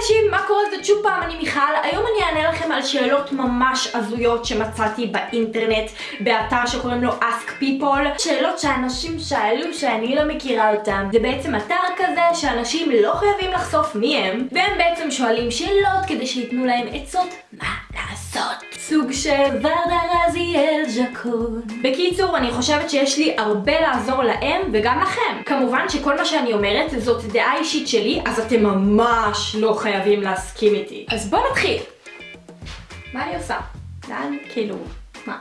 אנשים, מה קורה? זאת שוב פעם, אני מיכל. היום אני אענה לכם על שאלות ממש הזויות שמצאתי באינטרנט, באתר שקוראים לו Ask People. שאלות שאנשים שאלו שאני לא מכירה אותם. זה בעצם אתר כזה שאנשים לא חייבים לחשוף מי הם, והם בעצם שואלים שאלות כדי שייתנו להם עצות מה לעשות. סוג של ורדה רזיאל ז'קון. בקיצור, אני חושבת שיש לי הרבה לעזור להם וגם לכם. כמובן שכל מה שאני אומרת זאת דעה אישית שלי, אז אתם ממש לא חייבים להסכים איתי. אז בואו נתחיל. מה אני עושה? לאן? כאילו...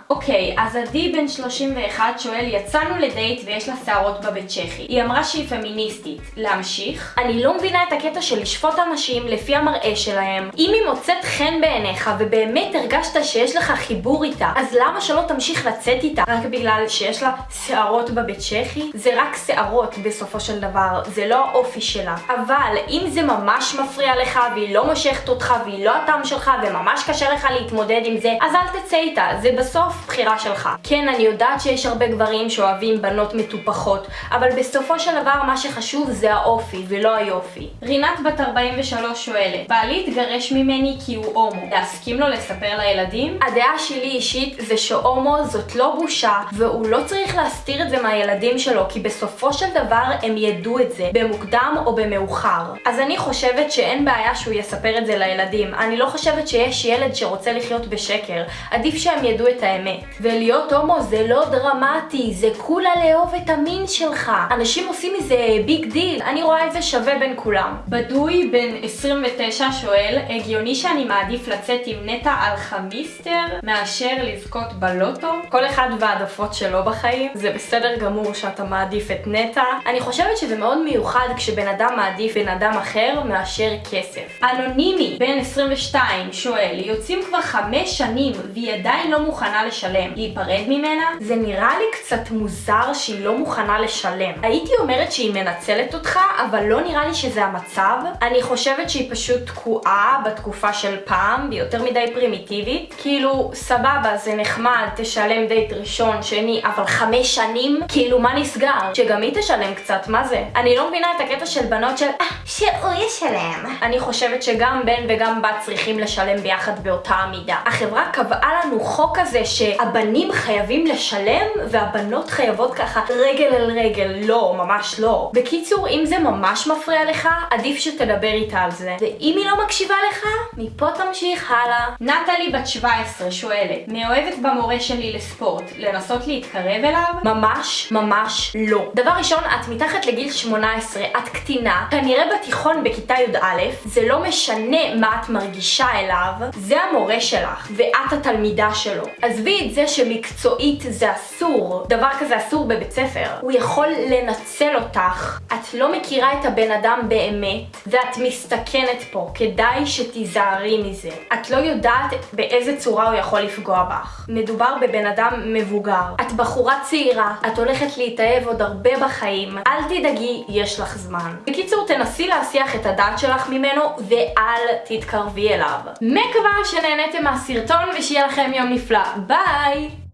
אוקיי, אז עדי בן 31 שואל, יצאנו לדייט ויש לה שערות בבית צ'כי. היא אמרה שהיא פמיניסטית. להמשיך? אני לא מבינה את הקטע של לשפוט אנשים לפי המראה שלהם. אם היא מוצאת חן בעיניך ובאמת הרגשת שיש לך חיבור איתה, אז למה שלא תמשיך לצאת איתה רק בגלל שיש לה שערות בבית צ'כי? זה רק שערות בסופו של דבר, זה לא האופי שלה. אבל אם זה ממש מפריע לך והיא לא מושכת אותך והיא לא הטעם שלך וממש קשה לך להתמודד עם זה, אז אל תצא איתה. זה בסוף בחירה שלך. כן, אני יודעת שיש הרבה גברים שאוהבים בנות מטופחות, אבל בסופו של דבר מה שחשוב זה האופי ולא היופי. רינת בת 43 שואלת, בעלי התגרש ממני כי הוא הומו, להסכים לו לספר לילדים? הדעה שלי אישית זה שהומו זאת לא בושה, והוא לא צריך להסתיר את זה מהילדים שלו, כי בסופו של דבר הם ידעו את זה, במוקדם או במאוחר. אז אני חושבת שאין בעיה שהוא יספר את זה לילדים. אני לא חושבת שיש ילד שרוצה לחיות בשקר. עדיף שהם ידעו את האמת. ולהיות הומו זה לא דרמטי, זה כולה לאהוב את המין שלך. אנשים עושים מזה Big deal, אני רואה את זה שווה בין כולם. בדוי בן 29 שואל, הגיוני שאני מעדיף לצאת עם נטע אלחמיסטר מאשר לזכות בלוטו? כל אחד והעדפות שלו בחיים, זה בסדר גמור שאתה מעדיף את נטע. אני חושבת שזה מאוד מיוחד כשבן אדם מעדיף בן אדם אחר מאשר כסף. אנונימי בן 22 שואל, יוצאים כבר חמש שנים והיא עדיין לא מוכנה לשלם. להיפרד ממנה? זה נראה לי קצת מוזר שהיא לא מוכנה לשלם. הייתי אומרת שהיא מנצלת אותך, אבל לא נראה לי שזה המצב. אני חושבת שהיא פשוט תקועה בתקופה של פעם, והיא יותר מדי פרימיטיבית. כאילו, סבבה, זה נחמד, תשלם דייט ראשון, שני, אבל חמש שנים? כאילו, מה נסגר? שגם היא תשלם קצת, מה זה? אני לא מבינה את הקטע של בנות של אה, שהוא ישלם. אני חושבת שגם בן וגם בת צריכים לשלם ביחד באותה המידה. החברה קבעה לנו חוק כזה שהבנים חייבים לשלם והבנות חייבות ככה רגל אל רגל. לא, ממש לא. בקיצור, אם זה ממש מפריע לך, עדיף שתדבר איתה על זה. ואם היא לא מקשיבה לך, מפה תמשיך הלאה. נטלי בת 17 שואלת, מאוהבת במורה שלי לספורט, לנסות להתקרב אליו? ממש, ממש לא. דבר ראשון, את מתחת לגיל 18, את קטינה, כנראה בתיכון בכיתה י"א, זה לא משנה מה את מרגישה אליו, זה המורה שלך, ואת התלמידה שלו. עזבי את זה שמקצועית זה אסור, דבר כזה אסור בבית ספר. הוא יכול לנצל אותך, את לא מכירה את הבן אדם באמת, ואת מסתכנת פה, כדאי שתיזהרי מזה. את לא יודעת באיזה צורה הוא יכול לפגוע בך. מדובר בבן אדם מבוגר. את בחורה צעירה, את הולכת להתאהב עוד הרבה בחיים, אל תדאגי, יש לך זמן. בקיצור, תנסי להסיח את הדעת שלך ממנו, ואל תתקרבי אליו. מקווה שנהניתם מהסרטון ושיהיה לכם יום נפלא. Bye!